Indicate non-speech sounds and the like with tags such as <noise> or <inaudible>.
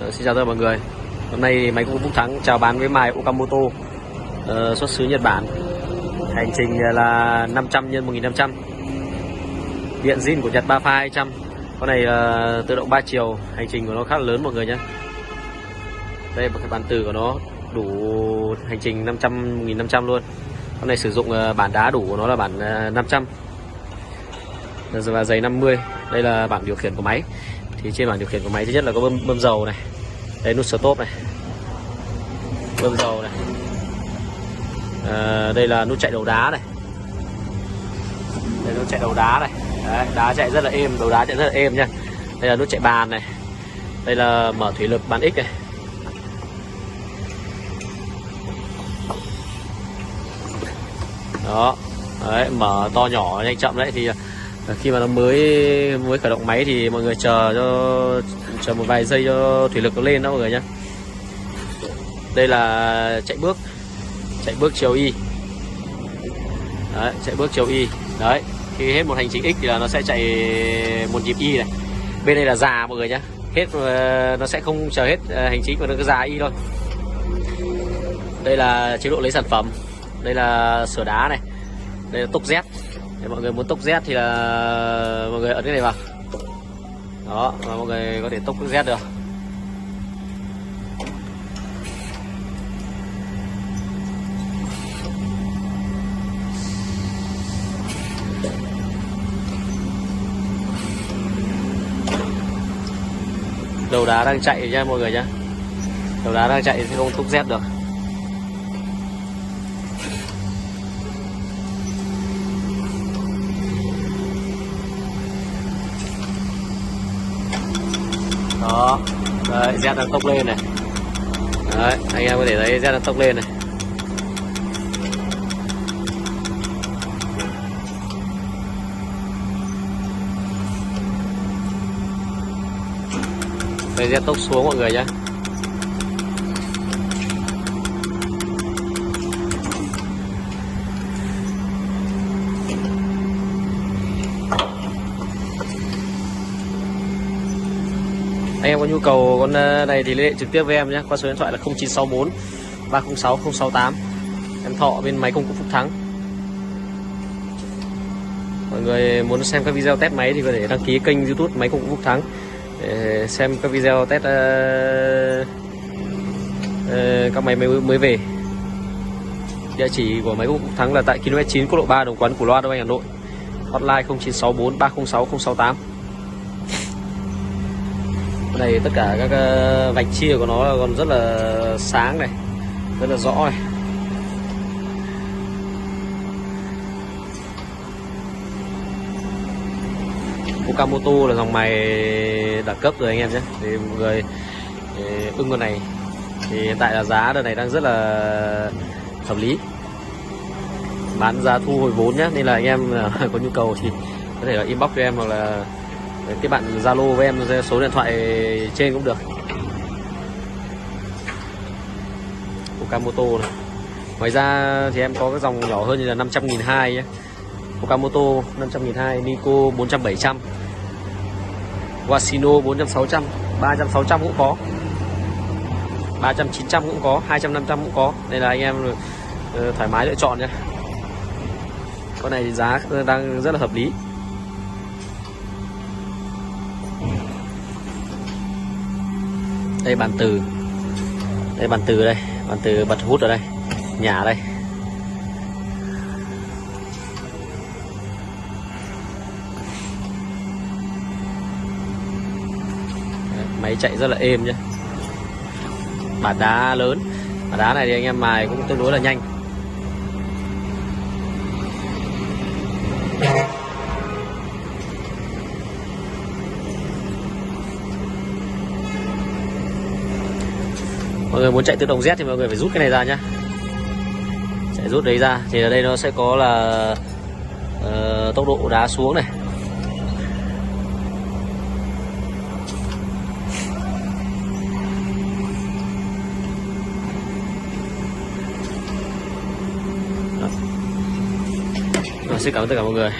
Ờ, xin chào tất cả mọi người. Hôm nay thì máy cũng Phúc Thắng chào bán với mài Okamoto uh, xuất xứ Nhật Bản. Hành trình là 500 x 1500 Điện zin của Nhật 3 pha 200 Con này là tự động 3 chiều. Hành trình của nó khá là lớn mọi người nhé. Đây một cái bản từ của nó đủ hành trình 500 1500 luôn. Con này sử dụng bản đá đủ của nó là bản 500 và giày 50 Đây là bảng điều khiển của máy thì trên bảng điều khiển của máy thứ nhất là có bơm, bơm dầu này. Đây nút stop này. Bơm dầu này. À, đây là nút chạy đầu đá này. Đây nút chạy đầu đá này. Đấy, đá chạy rất là êm đầu đá chạy rất là êm nha. Đây là nút chạy bàn này. Đây là mở thủy lực bàn x này. Đó. Đấy, mở to nhỏ nhanh chậm đấy thì khi mà nó mới mới khởi động máy thì mọi người chờ cho chờ một vài giây cho thủy lực nó lên đó mọi người nhé đây là chạy bước chạy bước chiều y. Đấy, chạy bước chiều y. Đấy khi hết một hành trình x thì là nó sẽ chạy một nhịp y này. Bên đây là già mọi người nhé hết ờ, nó sẽ không chờ hết ờ, hành trình mà nó cứ già y thôi. Đây là chế độ lấy sản phẩm. Đây là sửa đá này. Đây là tốc z để mọi người muốn tốc Z thì là mọi người ấn cái này vào. Đó và mọi người có thể tốc Z được. Đầu đá đang chạy nha mọi người nhé đầu đá đang chạy thì không tốc Z được đó đấy Z đang tốc lên này. Đấy, anh em có thể thấy Z đang tốc lên này. Đây Z tốc xuống mọi người nhé anh em có nhu cầu con ờ, này thì liên hệ trực tiếp với em nhé qua số điện thoại là 0964 306 068 em thọ bên máy công cụ Phúc Thắng. Mọi người muốn xem các video test máy thì có thể đăng ký kênh youtube máy công cụ Phúc Thắng để xem các video test uh, uh, các máy mới, mới về. Địa chỉ của máy công cụ Phúc Thắng là tại km 9 quốc lộ 3 đồng quán của Loa Đông Anh Hà Nội. Hotline 0964 306 068 này tất cả các ờ, vạch chia của nó còn rất là sáng này, rất là rõ này. Okamoto là dòng máy đẳng cấp rồi anh em nhé. Thì mọi người ưng con này, thì hiện tại là giá đợt này đang rất là hợp lý. Bán giá thu hồi vốn nhé, nên là anh em <laughs> có nhu cầu thì có thể là inbox cho em hoặc là cái bạn Zalo với em số điện thoại trên cũng được. Okamoto này. Ngoài ra thì em có cái dòng nhỏ hơn như là 500 nghìn hai Okamoto 500 nghìn hai, Nico 400 700 Wasino 400 600 300 600 cũng có. 300 900 cũng có 200 500 cũng có. Nên là anh em ờ, thoải mái lựa chọn nhé. Con này thì giá đang rất là hợp lý. Đây, bàn từ. Đây, bàn từ đây. Bàn từ bật hút ở đây. Nhà đây. Máy chạy rất là êm nhé bản đá lớn. Bản đá này thì anh em mài cũng tương đối là nhanh. Mọi người muốn chạy tự động Z thì mọi người phải rút cái này ra nhá. Chạy rút đấy ra. Thì ở đây nó sẽ có là uh, tốc độ đá xuống này. Rồi, xin cảm ơn tất cả mọi người.